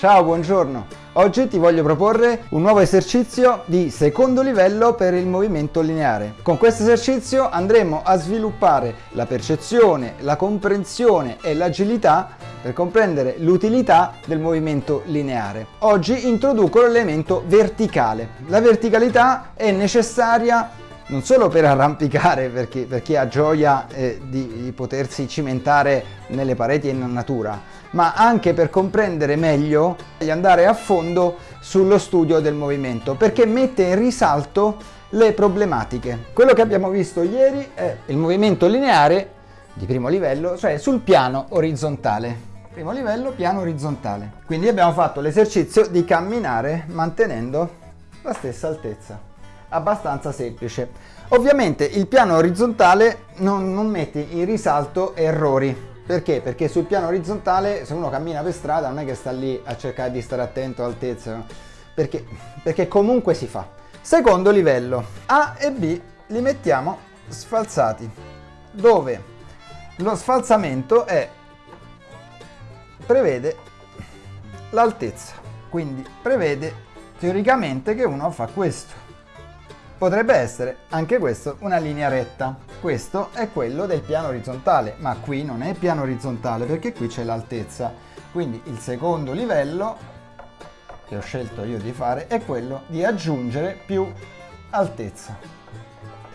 Ciao, buongiorno! Oggi ti voglio proporre un nuovo esercizio di secondo livello per il movimento lineare. Con questo esercizio andremo a sviluppare la percezione, la comprensione e l'agilità per comprendere l'utilità del movimento lineare. Oggi introduco l'elemento verticale. La verticalità è necessaria non solo per arrampicare per chi, per chi ha gioia eh, di, di, potersi cimentare nelle pareti in natura, ma anche per comprendere meglio e andare a fondo sullo studio del movimento, perché mette in risalto le problematiche. Quello che abbiamo visto ieri è il movimento lineare di primo livello, cioè sul piano orizzontale. Primo livello, piano orizzontale. Quindi abbiamo fatto l'esercizio di camminare mantenendo la stessa altezza abbastanza semplice. Ovviamente il piano orizzontale non, non mette in risalto errori. Perché? Perché sul piano orizzontale se uno cammina per strada non è che sta lì a cercare di stare attento all'altezza, perché, perché comunque si fa. Secondo livello, A e B li mettiamo sfalsati, dove lo sfalsamento è, prevede l'altezza, quindi prevede teoricamente che uno fa questo Potrebbe essere anche questo una linea retta. Questo è quello del piano orizzontale, ma qui non è piano orizzontale perché qui c'è l'altezza. Quindi il secondo livello che ho scelto io di fare è quello di aggiungere più altezza.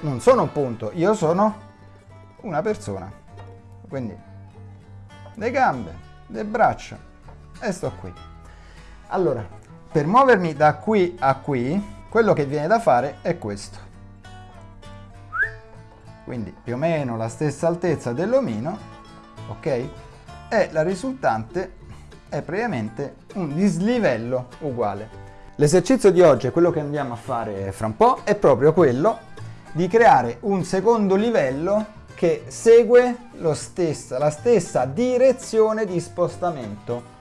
Non sono un punto, io sono una persona. Quindi le gambe, le braccia e sto qui. Allora, per muovermi da qui a qui quello che viene da fare è questo. Quindi più o meno la stessa altezza dell'omino, ok? E la risultante è praticamente un dislivello uguale. L'esercizio di oggi, quello che andiamo a fare fra un po', è proprio quello di creare un secondo livello che segue stessa, la stessa direzione di spostamento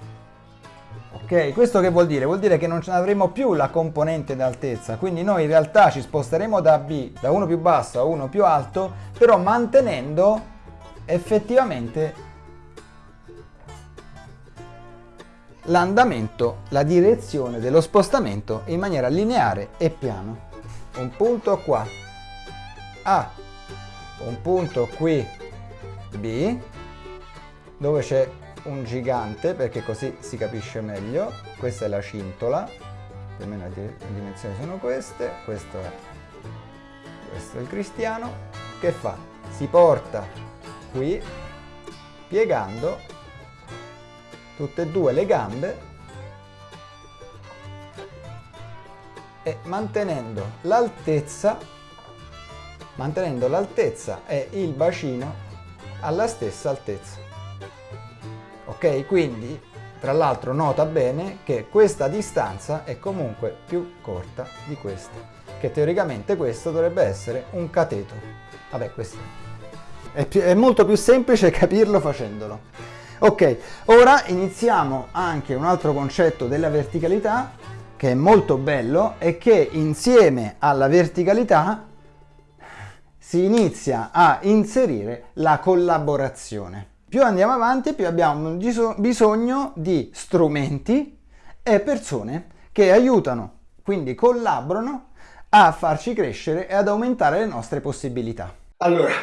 Ok, questo che vuol dire? Vuol dire che non avremo più la componente d'altezza, quindi noi in realtà ci sposteremo da B, da uno più basso a uno più alto, però mantenendo effettivamente l'andamento, la direzione dello spostamento in maniera lineare e piano. Un punto qua A, un punto qui B, dove c'è un gigante perché così si capisce meglio. Questa è la cintola. Più o meno le dimensioni sono queste. Questo è, questo è il cristiano. Che fa? si porta qui piegando tutte e due le gambe e mantenendo l'altezza mantenendo l'altezza e il bacino alla stessa altezza ok quindi tra l'altro nota bene che questa distanza è comunque più corta di questa che teoricamente questo dovrebbe essere un cateto. Vabbè questo è, più, è molto più semplice capirlo facendolo. Ok ora iniziamo anche un altro concetto della verticalità che è molto bello e che insieme alla verticalità si inizia a inserire la collaborazione più andiamo avanti, più abbiamo bisogno di strumenti e persone che aiutano, quindi collaborano a farci crescere e ad aumentare le nostre possibilità. Allora,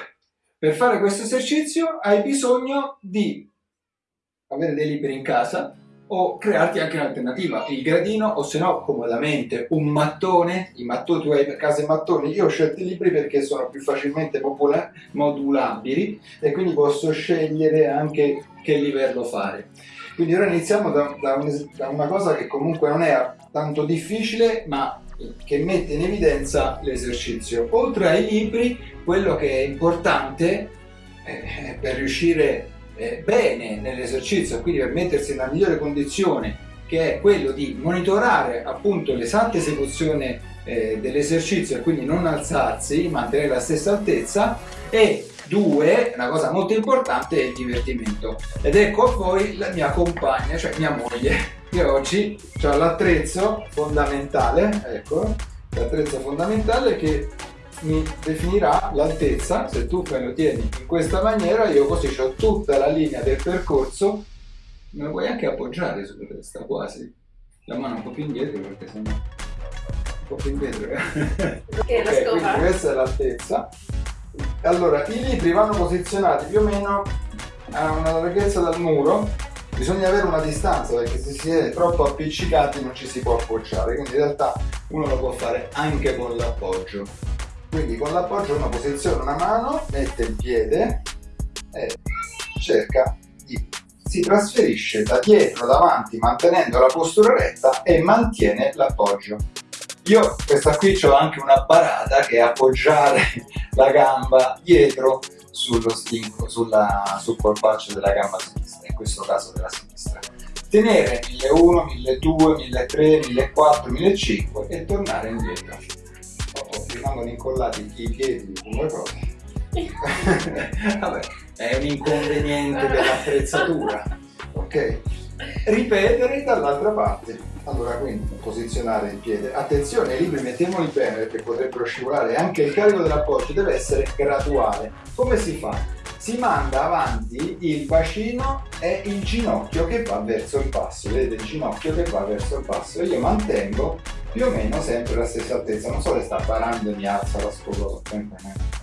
per fare questo esercizio hai bisogno di avere dei libri in casa, o crearti anche un'alternativa, il gradino o se no comodamente un mattone, i mattoni, tu hai per casa i mattoni, io ho scelto i libri perché sono più facilmente modulabili e quindi posso scegliere anche che livello fare. Quindi ora iniziamo da, da, un, da una cosa che comunque non è tanto difficile ma che mette in evidenza l'esercizio. Oltre ai libri, quello che è importante eh, per riuscire eh, bene nell'esercizio, quindi per mettersi nella migliore condizione che è quello di monitorare appunto l'esatta esecuzione eh, dell'esercizio e quindi non alzarsi, mantenere la stessa altezza. E due, una cosa molto importante è il divertimento. Ed ecco a voi la mia compagna, cioè mia moglie io oggi ho l'attrezzo fondamentale, ecco, l'attrezzo fondamentale che mi definirà l'altezza, se tu me lo tieni in questa maniera io così ho tutta la linea del percorso me lo puoi anche appoggiare sulla testa, quasi. La mano un po' più indietro perché sennò... Un po' più indietro. Ok, la Ok, scopa. quindi questa è l'altezza. Allora, i libri vanno posizionati più o meno a una larghezza dal muro. Bisogna avere una distanza perché se si è troppo appiccicati non ci si può appoggiare, quindi in realtà uno lo può fare anche con l'appoggio. Quindi con l'appoggio uno posiziona una mano, mette il piede e cerca di... si trasferisce da dietro, davanti, mantenendo la postura retta e mantiene l'appoggio. Io questa qui ho anche una barata che è appoggiare la gamba dietro sullo stinco, sulla, sul polpaccio della gamba sinistra, in questo caso della sinistra. Tenere 1001, 1200, 1300, 1400, 1500 e tornare indietro. Rimangono incollati i piedi come cose. Vabbè, è un inconveniente dell'attrezzatura. Ok? Ripetere dall'altra parte. Allora, quindi posizionare il piede. Attenzione, i libri mettiamoli bene perché potrebbero scivolare. Anche il carico dell'appoggio deve essere graduale. Come si fa? Si manda avanti il bacino e il ginocchio che va verso il basso. Vedete il ginocchio che va verso il basso. Io mantengo più o meno sempre la stessa altezza. Non so se sta parando mi alza la scopa. Non lo so.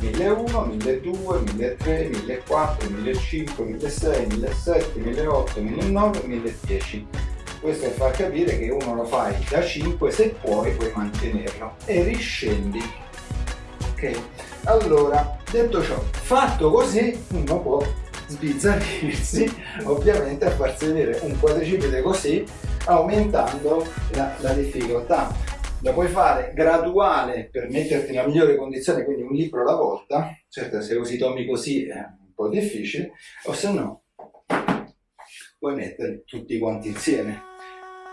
1001, 1200, 1300, 1400, 1500, 1600, 1700, 1800, 1900, 1010. Questo è far capire che uno lo fai da 5 se puoi puoi mantenerlo e riscendi. Ok? Allora, detto ciò, fatto così uno può sbizzarrirsi ovviamente a farsi vedere un quadricipite così aumentando la, la difficoltà lo puoi fare graduale per metterti nella migliore condizione, quindi un libro alla volta, certo se usi tomi così è un po' difficile, o se no puoi metterli tutti quanti insieme.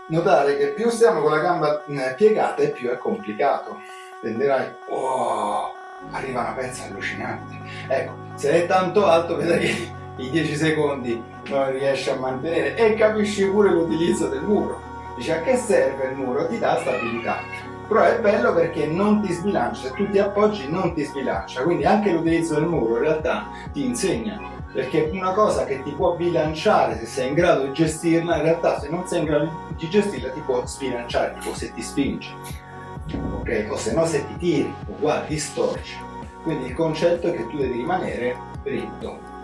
Notare che più stiamo con la gamba eh, piegata e più è complicato. Tenderai, oh, arriva una pezza allucinante. Ecco, se è tanto alto vedrai che i 10 secondi non riesci a mantenere e capisci pure l'utilizzo del muro. Dice a che serve il muro? Ti dà stabilità. Però è bello perché non ti sbilancia, se tu ti appoggi non ti sbilancia, quindi anche l'utilizzo del muro in realtà ti insegna. Perché una cosa che ti può bilanciare se sei in grado di gestirla, in realtà se non sei in grado di gestirla ti può sbilanciare, tipo se ti spingi. Ok? O se no se ti tiri, uguale, ti storci. Quindi il concetto è che tu devi rimanere dritto.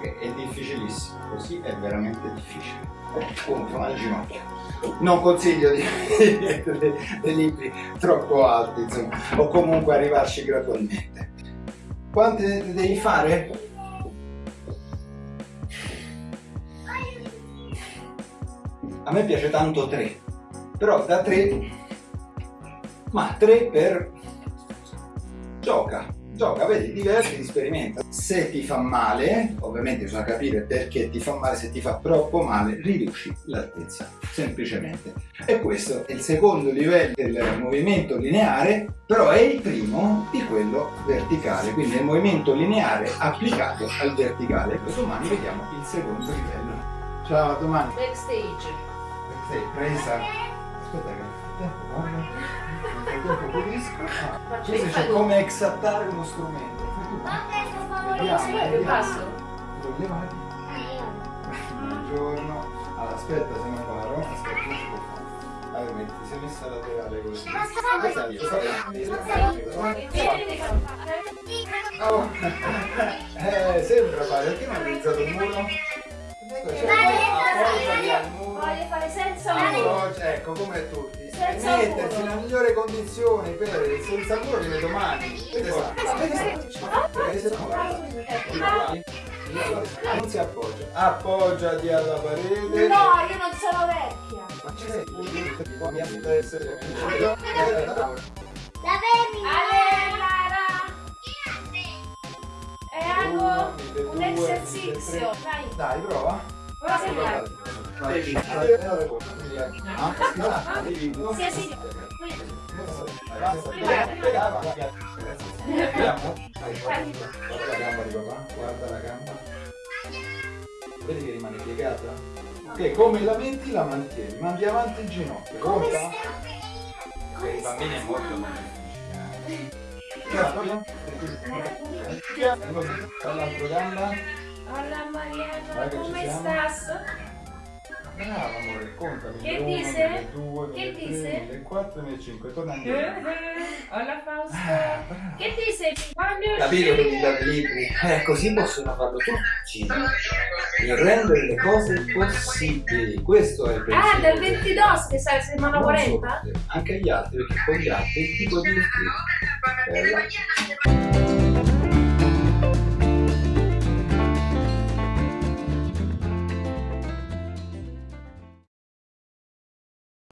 Ok? È difficilissimo, così è veramente difficile. Contro al ginocchio non consiglio di mettere dei libri troppo alti, insomma, o comunque arrivarci gradualmente. Quanti ne devi fare? A me piace tanto 3, però da 3, ma 3 per gioca, gioca, vedi, diverti, sperimenta. Se ti fa male, ovviamente bisogna capire perché ti fa male, se ti fa troppo male, riduci l'altezza, semplicemente. E questo è il secondo livello del movimento lineare, però è il primo di quello verticale, quindi è il movimento lineare applicato al verticale. E domani vediamo il secondo livello. Ciao, domani. Backstage. Sei presa. Aspetta che Faccio questo fallo. come exattare uno strumento. Levati. Buongiorno. Allora, aspetta, se non paro. Aspetta, non si può fare. Allora, metti, si è messa laterale così. Oh. Eh, sembra fare, perché non hai utilizzato il muro? Voglio fare senza muro. Ecco come tutti. Senza Mettersi muro. nella migliore condizione per il senza muro li vedo domani. Non si appoggia. Appoggiati alla parete. No, io non sono vecchia. Ma c'è mi deve essere Ale, Lara. È algo un esercizio. Dai, Dai, prova. prova a segnare. Sì, sì. Vediamo? Guarda la gamba di papà, guarda la gamba. Vedi che rimane piegata? Ok, come la metti la mantieni, mandi avanti il ginocchio. Conta? Per i bambini è molto difficile. Dall'altra gamba. Hola Mariano, come siamo. Brava amore, contami. Che 1001, dice? 1002, Che 1003, dice? 1004, 1005. Torna Eh, indietro. eh, Hola Fausto. Ah. Che dice? Quando Capito che mi date libri? Eh, così possono farlo tutti. E rendere le cose possibili. Questo è il pensiero. Ah, del del- 22 che sai, settimana Non 40? solo te, Anche gli altri, perché con gli altri ti puoi divertire. Bella.